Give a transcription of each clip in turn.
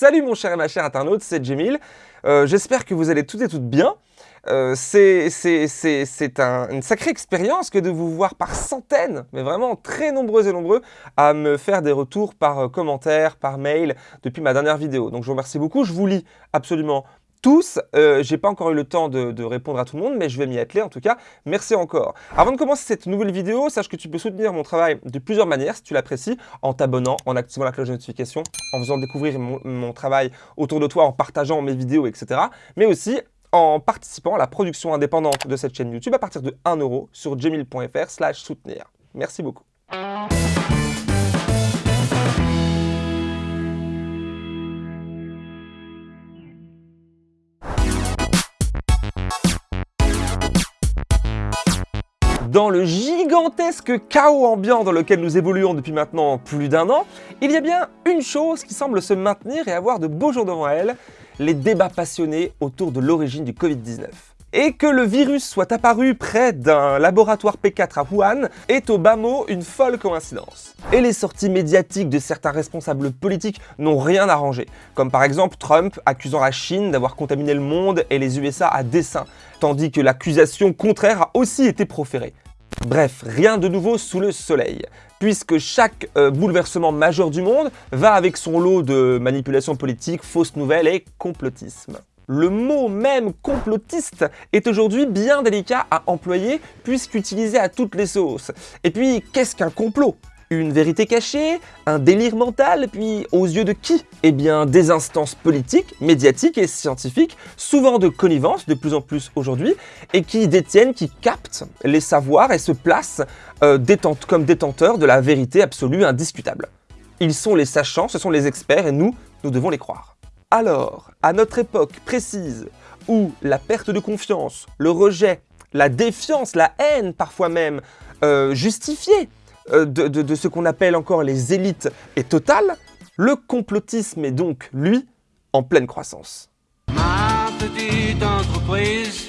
Salut mon cher et ma chère internaute, c'est Jemil. Euh, J'espère que vous allez toutes et toutes bien. Euh, c'est un, une sacrée expérience que de vous voir par centaines, mais vraiment très nombreux et nombreux, à me faire des retours par euh, commentaire, par mail, depuis ma dernière vidéo. Donc je vous remercie beaucoup, je vous lis absolument tous. Euh, J'ai pas encore eu le temps de, répondre à tout le monde, mais je vais m'y atteler en tout cas. Merci encore. Avant de commencer cette nouvelle vidéo, sache que tu peux soutenir mon travail de plusieurs manières si tu l'apprécies, en t'abonnant, en activant la cloche de notification, en faisant découvrir mon, travail autour de toi, en partageant mes vidéos, etc. Mais aussi en participant à la production indépendante de cette chaîne YouTube à partir de 1 euro sur jemil.fr slash soutenir. Merci beaucoup. Dans le gigantesque chaos ambiant dans lequel nous évoluons depuis maintenant plus d'un an, il y a bien une chose qui semble se maintenir et avoir de beaux jours devant elle, les débats passionnés autour de l'origine du Covid-19. Et que le virus soit apparu près d'un laboratoire P4 à Wuhan est au bas mot une folle coïncidence. Et les sorties médiatiques de certains responsables politiques n'ont rien arrangé, comme par exemple Trump accusant la Chine d'avoir contaminé le monde et les USA à dessein, tandis que l'accusation contraire a aussi été proférée. Bref, rien de nouveau sous le soleil, puisque chaque euh, bouleversement majeur du monde va avec son lot de manipulations politiques, fausses nouvelles et complotisme. Le mot même complotiste est aujourd'hui bien délicat à employer puisqu'utilisé à toutes les sauces. Et puis, qu'est-ce qu'un complot? Une vérité cachée? Un délire mental? Puis aux yeux de qui? Eh bien des instances politiques, médiatiques et scientifiques, souvent de connivence de plus en plus aujourd'hui, et qui détiennent, qui captent les savoirs et se placent euh, comme détenteurs de la vérité absolue indiscutable. Ils sont les sachants, ce sont les experts, et nous, nous devons les croire. Alors, à notre époque précise, où la perte de confiance, le rejet, la défiance, la haine parfois même, euh, justifiée euh, de, ce qu'on appelle encore les élites est totale, le complotisme est donc, lui, en pleine croissance. Ma petite entreprise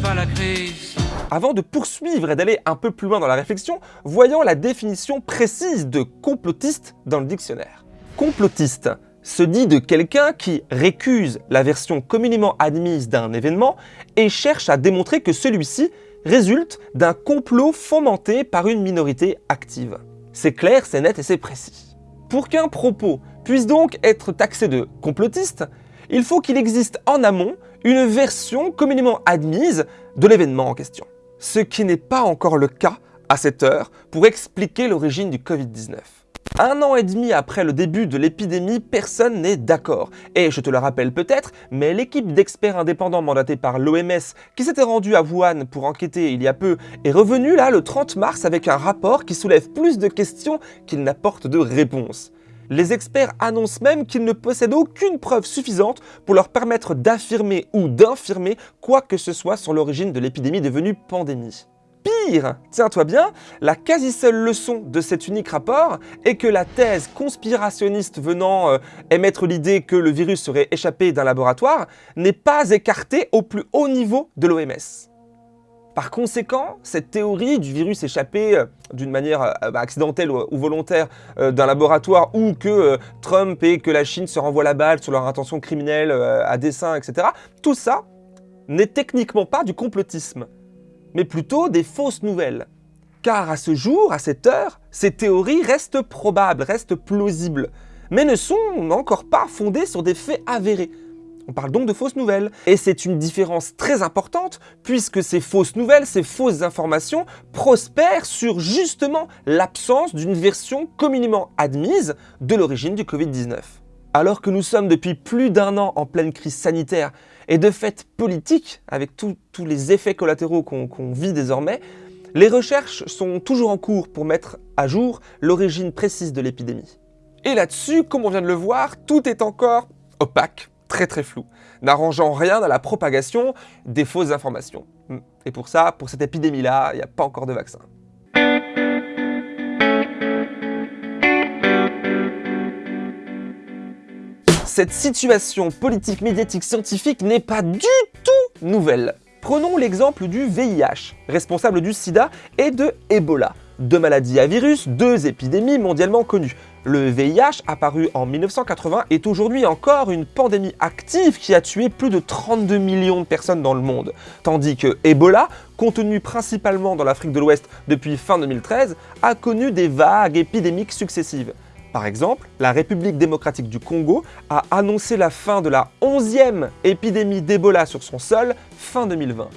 pas la crise. Avant de poursuivre et d'aller un peu plus loin dans la réflexion, voyons la définition précise de complotiste dans le dictionnaire. Complotiste, se dit de quelqu'un qui récuse la version communément admise d'un événement et cherche à démontrer que celui-ci résulte d'un complot fomenté par une minorité active. C'est clair, c'est net et c'est précis. Pour qu'un propos puisse donc être taxé de complotiste, il faut qu'il existe en amont une version communément admise de l'événement en question. Ce qui n'est pas encore le cas à cette heure pour expliquer l'origine du Covid-19. Un an et demi après le début de l'épidémie, personne n'est d'accord. Et je te le rappelle peut-être, mais l'équipe d'experts indépendants mandatée par l'OMS, qui s'était rendue à Wuhan pour enquêter il y a peu, est revenue là le 30 mars avec un rapport qui soulève plus de questions qu'il n'apporte de réponses. Les experts annoncent même qu'ils ne possèdent aucune preuve suffisante pour leur permettre d'affirmer ou d'infirmer quoi que ce soit sur l'origine de l'épidémie devenue pandémie. Pire, tiens-toi bien, la quasi seule leçon de cet unique rapport est que la thèse conspirationniste venant euh, émettre l'idée que le virus serait échappé d'un laboratoire n'est pas écartée au plus haut niveau de l'OMS. Par conséquent, cette théorie du virus échappé euh, d'une manière euh, bah, accidentelle ou, volontaire d'un laboratoire ou que Trump et que la Chine se renvoient la balle sur leur intention criminelle à dessein, etc., tout ça n'est techniquement pas du complotisme mais plutôt des fausses nouvelles. Car à ce jour, à cette heure, ces théories restent probables, restent plausibles, mais ne sont encore pas fondées sur des faits avérés. On parle donc de fausses nouvelles. Et c'est une différence très importante, puisque ces fausses nouvelles, ces fausses informations, prospèrent sur justement l'absence d'une version communément admise de l'origine du Covid-19. Alors que nous sommes depuis plus d'un an en pleine crise sanitaire et de fait politique, avec tous les effets collatéraux qu'on vit désormais, les recherches sont toujours en cours pour mettre à jour l'origine précise de l'épidémie. Et là-dessus, comme on vient de le voir, tout est encore opaque, très très flou, n'arrangeant rien à la propagation des fausses informations. Et pour ça, pour cette épidémie-là, il n'y a pas encore de vaccin. Cette situation politique, médiatique, scientifique n'est pas du tout nouvelle. Prenons l'exemple du VIH, responsable du sida, et de Ebola, deux maladies à virus, deux épidémies mondialement connues. Le VIH, apparu en 1980, est aujourd'hui encore une pandémie active qui a tué plus de 32 millions de personnes dans le monde, tandis que Ebola, contenu principalement dans l'Afrique de l'Ouest depuis fin 2013, a connu des vagues épidémiques successives. Par exemple, la République démocratique du Congo a annoncé la fin de la 11e épidémie d'Ebola sur son sol fin 2020.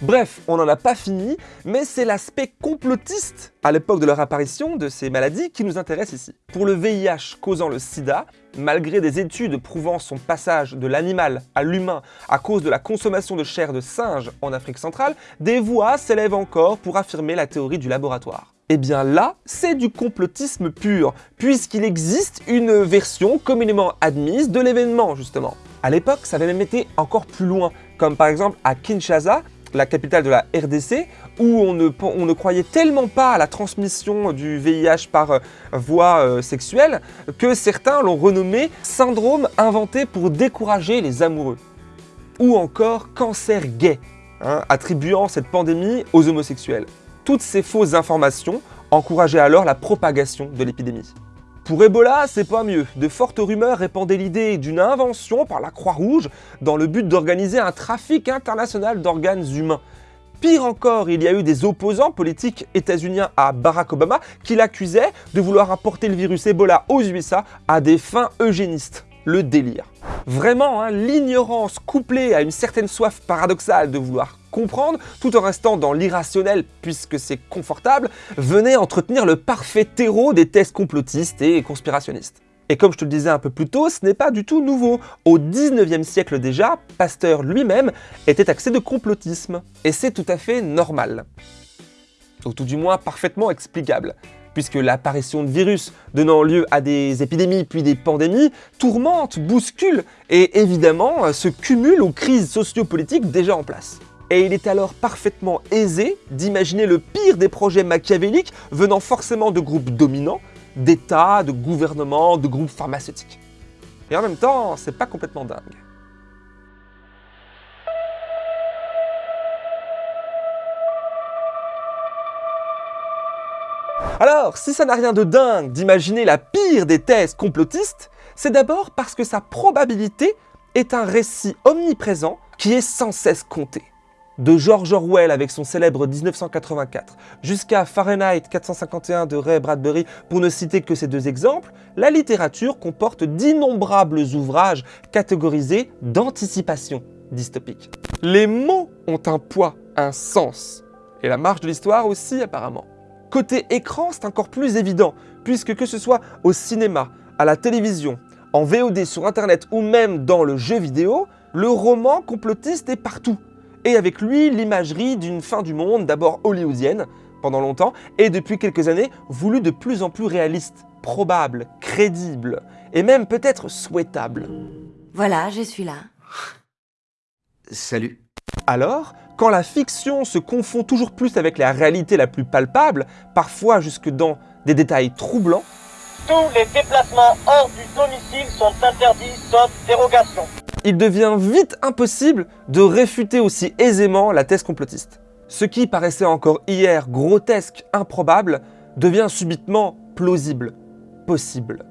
Bref, on n'en a pas fini, mais c'est l'aspect complotiste à l'époque de leur apparition de ces maladies qui nous intéresse ici. Pour le VIH causant le sida, malgré des études prouvant son passage de l'animal à l'humain à cause de la consommation de chair de singe en Afrique centrale, des voix s'élèvent encore pour affirmer la théorie du laboratoire. Eh bien là, c'est du complotisme pur, puisqu'il existe une version communément admise de l'événement, justement. À l'époque, ça avait même été encore plus loin, comme par exemple à Kinshasa, la capitale de la RDC, où on ne, croyait tellement pas à la transmission du VIH par euh, voie euh, sexuelle que certains l'ont renommé syndrome inventé pour décourager les amoureux. Ou encore cancer gay, hein, attribuant cette pandémie aux homosexuels. Toutes ces fausses informations encourageaient alors la propagation de l'épidémie. Pour Ebola, c'est pas mieux. De fortes rumeurs répandaient l'idée d'une invention par la Croix-Rouge dans le but d'organiser un trafic international d'organes humains. Pire encore, il y a eu des opposants politiques états-uniens à Barack Obama qui l'accusaient de vouloir apporter le virus Ebola aux USA à des fins eugénistes. Le délire. Vraiment, hein, l'ignorance couplée à une certaine soif paradoxale de vouloir comprendre, tout en restant dans l'irrationnel puisque c'est confortable, venait entretenir le parfait terreau des thèses complotistes et conspirationnistes. Et comme je te le disais un peu plus tôt, ce n'est pas du tout nouveau. Au 19e siècle déjà, Pasteur lui-même était axé de complotisme. Et c'est tout à fait normal. Ou tout du moins parfaitement explicable puisque l'apparition de virus donnant lieu à des épidémies puis des pandémies tourmente, bouscule et évidemment se cumule aux crises sociopolitiques déjà en place et il est alors parfaitement aisé d'imaginer le pire des projets machiavéliques venant forcément de groupes dominants, d'États, de gouvernements, de groupes pharmaceutiques. Et en même temps, c'est pas complètement dingue. Alors, si ça n'a rien de dingue d'imaginer la pire des thèses complotistes, c'est d'abord parce que sa probabilité est un récit omniprésent qui est sans cesse compté de George Orwell avec son célèbre 1984, jusqu'à Fahrenheit 451 de Ray Bradbury, pour ne citer que ces deux exemples, la littérature comporte d'innombrables ouvrages catégorisés d'anticipation dystopique. Les mots ont un poids, un sens, et la marge de l'histoire aussi apparemment. Côté écran, c'est encore plus évident, puisque que ce soit au cinéma, à la télévision, en VOD sur internet ou même dans le jeu vidéo, le roman complotiste est partout et avec lui l'imagerie d'une fin du monde d'abord hollywoodienne pendant longtemps et depuis quelques années voulue de plus en plus réaliste, probable, crédible et même peut-être souhaitable. Voilà, je suis là. Salut. Alors, quand la fiction se confond toujours plus avec la réalité la plus palpable, parfois jusque dans des détails troublants, tous les déplacements hors du domicile sont interdits sauf dérogation il devient vite impossible de réfuter aussi aisément la thèse complotiste. Ce qui paraissait encore hier grotesque, improbable, devient subitement plausible, possible.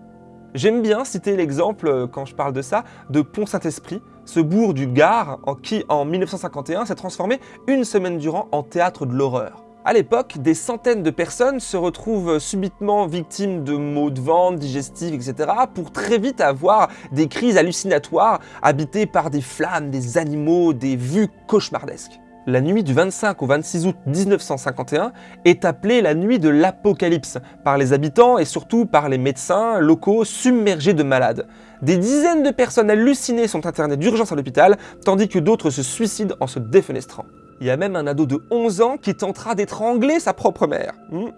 J'aime bien citer l'exemple, euh, quand je parle de ça, de Pont-Saint-Esprit, ce bourg du Gard qui, en 1951, s'est transformé une semaine durant en théâtre de l'horreur. À l'époque, des centaines de personnes se retrouvent subitement victimes de maux de ventre, digestifs, etc. pour très vite avoir des crises hallucinatoires habitées par des flammes, des animaux, des vues cauchemardesques. La nuit du 25 au 26 août 1951 est appelée la nuit de l'apocalypse par les habitants et surtout par les médecins locaux submergés de malades. Des dizaines de personnes hallucinées sont internées d'urgence à l'hôpital, tandis que d'autres se suicident en se défenestrant. Il y a même un ado de 11 ans qui tentera d'étrangler sa propre mère. Hmm.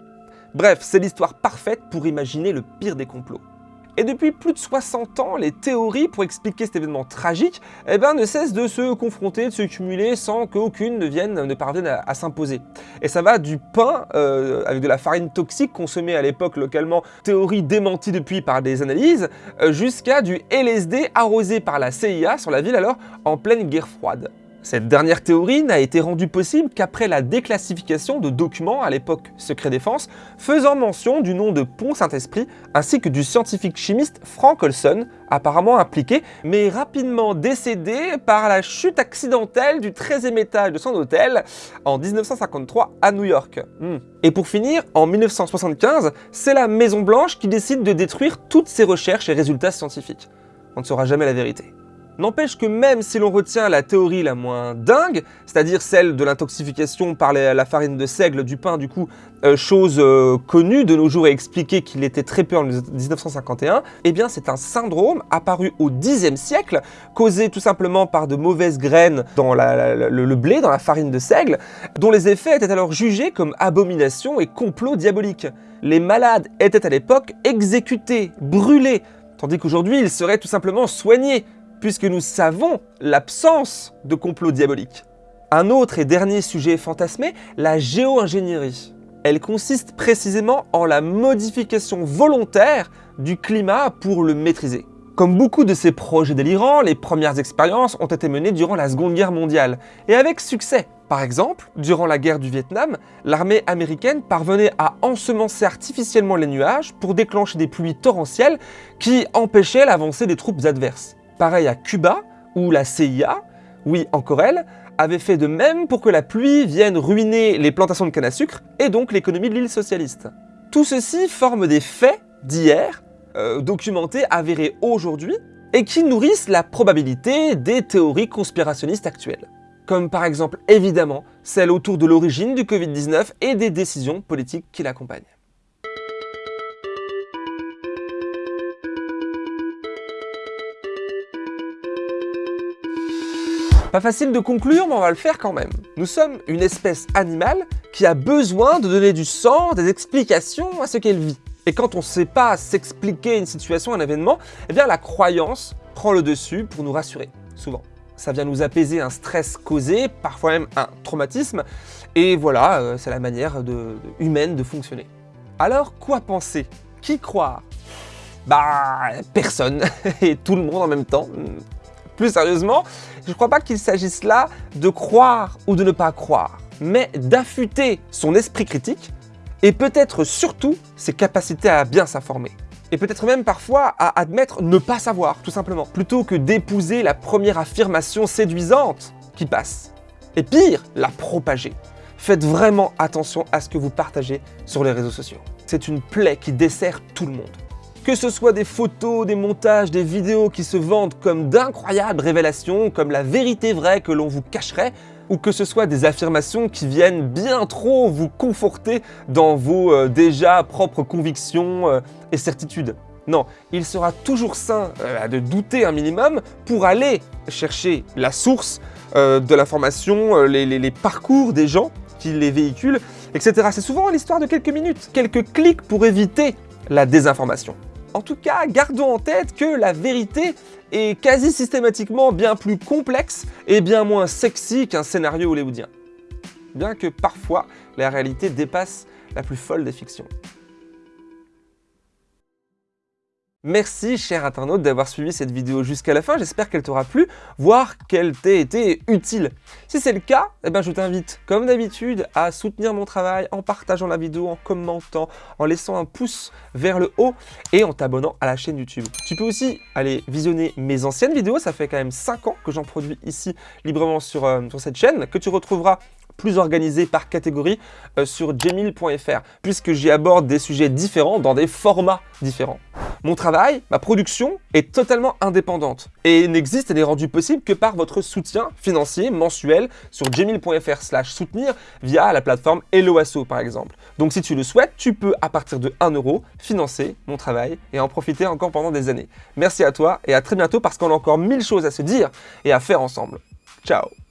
Bref, c'est l'histoire parfaite pour imaginer le pire des complots. Et depuis plus de 60 ans, les théories pour expliquer cet événement tragique eh ben, ne cessent de se confronter, de se cumuler sans qu'aucune ne, vienne, ne parvienne à, s'imposer. Et ça va du pain euh, avec de la farine toxique consommée à l'époque localement, théorie démentie depuis par des analyses, euh, jusqu'à du LSD arrosé par la CIA sur la ville alors en pleine guerre froide. Cette dernière théorie n'a été rendue possible qu'après la déclassification de documents à l'époque secret défense faisant mention du nom de Pont Saint-Esprit ainsi que du scientifique chimiste Frank Olson, apparemment impliqué, mais rapidement décédé par la chute accidentelle du 13e étage de son hôtel en 1953 à New York. Hmm. Et pour finir, en 1975, c'est la Maison Blanche qui décide de détruire toutes ses recherches et résultats scientifiques. On ne saura jamais la vérité. N'empêche que même si l'on retient la théorie la moins dingue, c'est-à-dire celle de l'intoxication par la farine de seigle du pain, du coup, euh, chose euh, connue de nos jours et expliquée qu'il était très peu en 1951, eh bien c'est un syndrome apparu au Xe siècle, causé tout simplement par de mauvaises graines dans le, blé, dans la farine de seigle, dont les effets étaient alors jugés comme abomination et complot diabolique. Les malades étaient à l'époque exécutés, brûlés, tandis qu'aujourd'hui ils seraient tout simplement soignés, puisque nous savons l'absence de complot diabolique. Un autre et dernier sujet fantasmé, la géo-ingénierie. Elle consiste précisément en la modification volontaire du climat pour le maîtriser. Comme beaucoup de ces projets délirants, les premières expériences ont été menées durant la Seconde Guerre mondiale, et avec succès. Par exemple, durant la guerre du Vietnam, l'armée américaine parvenait à ensemencer artificiellement les nuages pour déclencher des pluies torrentielles qui empêchaient l'avancée des troupes adverses. Pareil à Cuba, où la CIA, oui encore elle, avait fait de même pour que la pluie vienne ruiner les plantations de canne à sucre et donc l'économie de l'île socialiste. Tout ceci forme des faits d'hier, euh, documentés, avérés aujourd'hui, et qui nourrissent la probabilité des théories conspirationnistes actuelles. Comme par exemple, évidemment, celle autour de l'origine du Covid-19 et des décisions politiques qui l'accompagnent. Pas facile de conclure, mais on va le faire quand même. Nous sommes une espèce animale qui a besoin de donner du sens, des explications à ce qu'elle vit. Et quand on ne sait pas s'expliquer une situation, un événement, eh bien la croyance prend le dessus pour nous rassurer, souvent. Ça vient nous apaiser un stress causé, parfois même un traumatisme, et voilà, euh, c'est la manière humaine de fonctionner. Alors, quoi penser? Qui croire? Bah, personne, et tout le monde en même temps. Plus sérieusement, je ne crois pas qu'il s'agisse là de croire ou de ne pas croire, mais d'affûter son esprit critique et peut-être surtout ses capacités à bien s'informer. Et peut-être même parfois à admettre ne pas savoir, tout simplement, plutôt que d'épouser la première affirmation séduisante qui passe. Et pire, la propager. Faites vraiment attention à ce que vous partagez sur les réseaux sociaux. C'est une plaie qui dessert tout le monde. Que ce soit des photos, des montages, des vidéos qui se vendent comme d'incroyables révélations, comme la vérité vraie que l'on vous cacherait, ou que ce soit des affirmations qui viennent bien trop vous conforter dans vos euh, déjà propres convictions euh, et certitudes. Non, il sera toujours sain euh, de douter un minimum pour aller chercher la source de l'information, les, les parcours des gens qui les véhiculent, etc. C'est souvent l'histoire de quelques minutes, quelques clics pour éviter la désinformation. En tout cas, gardons en tête que la vérité est quasi systématiquement bien plus complexe et bien moins sexy qu'un scénario hollywoodien. Bien que parfois, la réalité dépasse la plus folle des fictions. Merci, cher internaute, d'avoir suivi cette vidéo jusqu'à la fin. J'espère qu'elle t'aura plu, voire qu'elle t'ait été utile. Si c'est le cas, eh ben, je t'invite, comme d'habitude, à soutenir mon travail en partageant la vidéo, en commentant, en laissant un pouce vers le haut et en t'abonnant à la chaîne YouTube. Tu peux aussi aller visionner mes anciennes vidéos. Ça fait quand même 5 ans que j'en produis ici librement sur, euh, sur cette chaîne, que tu retrouveras plus organisé par catégorie euh, sur jemil.fr, puisque j'y aborde des sujets différents dans des formats différents. Mon travail, ma production, est totalement indépendante et n'existe et n'est rendu possible que par votre soutien financier mensuel sur jemil.fr slash soutenir via la plateforme Helloasso par exemple. Donc si tu le souhaites, tu peux à partir de 1 euro financer mon travail et en profiter encore pendant des années. Merci à toi et à très bientôt parce qu'on a encore mille choses à se dire et à faire ensemble. Ciao